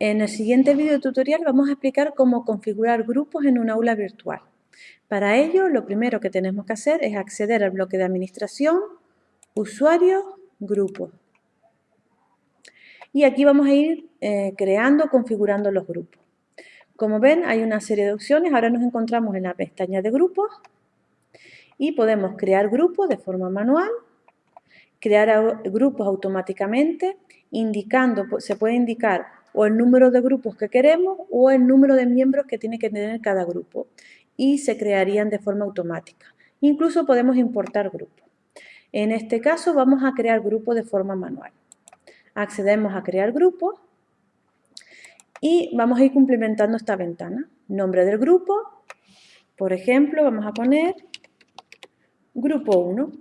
En el siguiente video tutorial vamos a explicar cómo configurar grupos en un aula virtual. Para ello, lo primero que tenemos que hacer es acceder al bloque de administración, usuarios, grupos. Y aquí vamos a ir eh, creando, configurando los grupos. Como ven, hay una serie de opciones. Ahora nos encontramos en la pestaña de grupos y podemos crear grupos de forma manual, crear grupos automáticamente, indicando, se puede indicar o el número de grupos que queremos o el número de miembros que tiene que tener cada grupo y se crearían de forma automática. Incluso podemos importar grupos. En este caso vamos a crear grupos de forma manual. Accedemos a crear grupos y vamos a ir complementando esta ventana. Nombre del grupo, por ejemplo, vamos a poner grupo 1.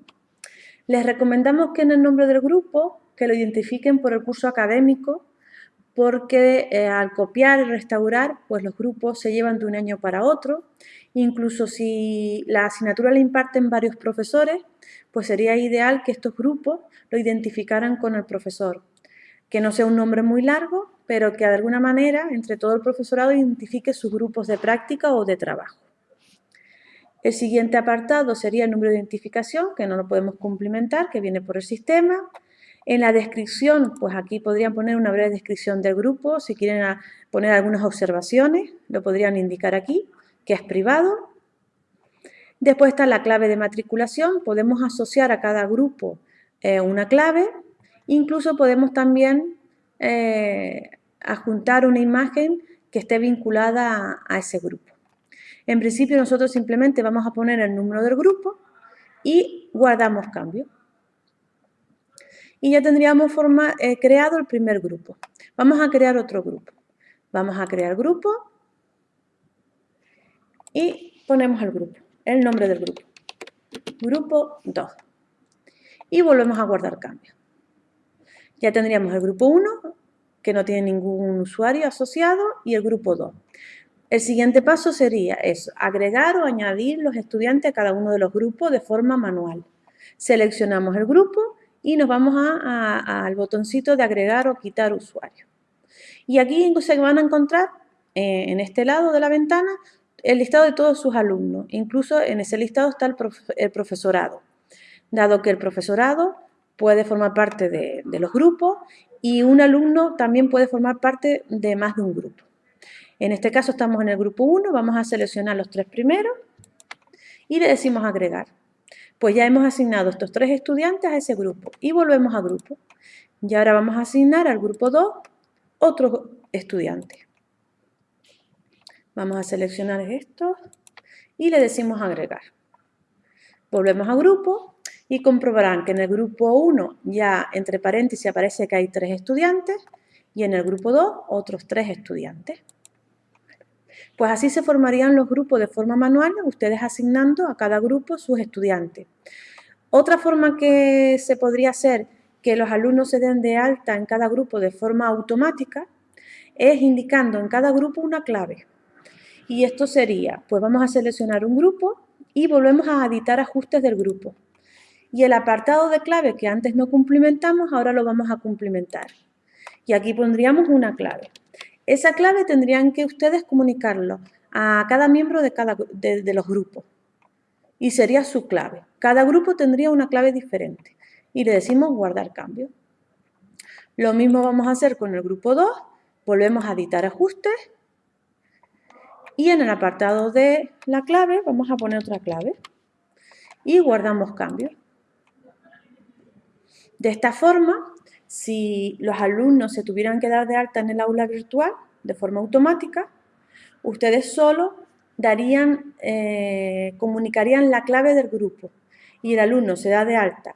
Les recomendamos que en el nombre del grupo que lo identifiquen por el curso académico porque eh, al copiar y restaurar, pues los grupos se llevan de un año para otro. Incluso si la asignatura la imparten varios profesores, pues sería ideal que estos grupos lo identificaran con el profesor. Que no sea un nombre muy largo, pero que de alguna manera entre todo el profesorado identifique sus grupos de práctica o de trabajo. El siguiente apartado sería el número de identificación, que no lo podemos cumplimentar, que viene por el sistema. En la descripción, pues aquí podrían poner una breve descripción del grupo, si quieren poner algunas observaciones, lo podrían indicar aquí, que es privado. Después está la clave de matriculación, podemos asociar a cada grupo eh, una clave, incluso podemos también eh, adjuntar una imagen que esté vinculada a, ese grupo. En principio nosotros simplemente vamos a poner el número del grupo y guardamos cambio y ya tendríamos eh, creado el primer grupo. Vamos a crear otro grupo. Vamos a crear grupo y ponemos el grupo, el nombre del grupo. Grupo 2. Y volvemos a guardar cambio. Ya tendríamos el grupo 1, que no tiene ningún usuario asociado, y el grupo 2. El siguiente paso sería eso, agregar o añadir los estudiantes a cada uno de los grupos de forma manual. Seleccionamos el grupo y nos vamos al botoncito de agregar o quitar usuario. Y aquí se van a encontrar eh, en este lado de la ventana el listado de todos sus alumnos. Incluso en ese listado está el, profesorado, dado que el profesorado puede formar parte de, de los grupos y un alumno también puede formar parte de más de un grupo. En este caso estamos en el grupo 1, vamos a seleccionar los tres primeros y le decimos agregar. Pues ya hemos asignado estos tres estudiantes a ese grupo y volvemos a grupo. Y ahora vamos a asignar al grupo 2 otro estudiante. Vamos a seleccionar esto y le decimos agregar. Volvemos a grupo y comprobarán que en el grupo 1 ya entre paréntesis aparece que hay tres estudiantes y en el grupo 2 otros tres estudiantes. Pues así se formarían los grupos de forma manual, ustedes asignando a cada grupo sus estudiantes. Otra forma que se podría hacer que los alumnos se den de alta en cada grupo de forma automática es indicando en cada grupo una clave. Y esto sería, pues vamos a seleccionar un grupo y volvemos a editar ajustes del grupo. Y el apartado de clave que antes no cumplimentamos, ahora lo vamos a cumplimentar. Y aquí pondríamos una clave. Esa clave tendrían que ustedes comunicarlo a cada miembro de, cada, de, los grupos y sería su clave. Cada grupo tendría una clave diferente y le decimos guardar cambio. Lo mismo vamos a hacer con el grupo 2, volvemos a editar ajustes y en el apartado de la clave vamos a poner otra clave y guardamos cambio. De esta forma si los alumnos se tuvieran que dar de alta en el aula virtual de forma automática, ustedes solo darían, eh, comunicarían la clave del grupo y el alumno se da de alta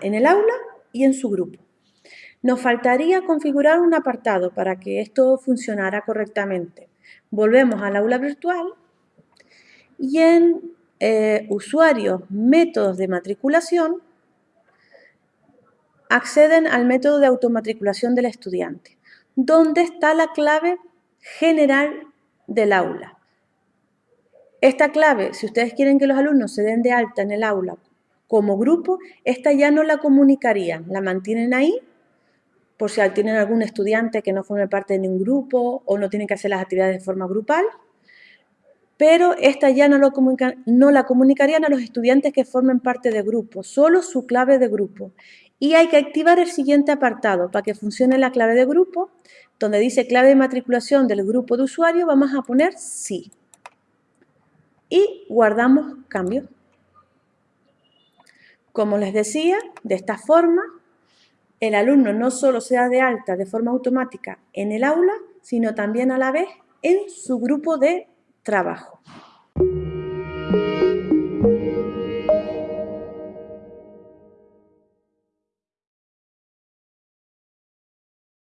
en el aula y en su grupo. Nos faltaría configurar un apartado para que esto funcionara correctamente. Volvemos al aula virtual y en eh, usuarios, métodos de matriculación, acceden al método de automatriculación del estudiante, donde está la clave general del aula. Esta clave, si ustedes quieren que los alumnos se den de alta en el aula como grupo, esta ya no la comunicarían, la mantienen ahí por si tienen algún estudiante que no forme parte de ningún grupo o no tienen que hacer las actividades de forma grupal, pero esta ya no, no la comunicarían a los estudiantes que formen parte de grupo, solo su clave de grupo. Y hay que activar el siguiente apartado para que funcione la clave de grupo, donde dice clave de matriculación del grupo de usuario, vamos a poner sí. Y guardamos cambio. Como les decía, de esta forma, el alumno no solo se da de alta de forma automática en el aula, sino también a la vez en su grupo de trabajo.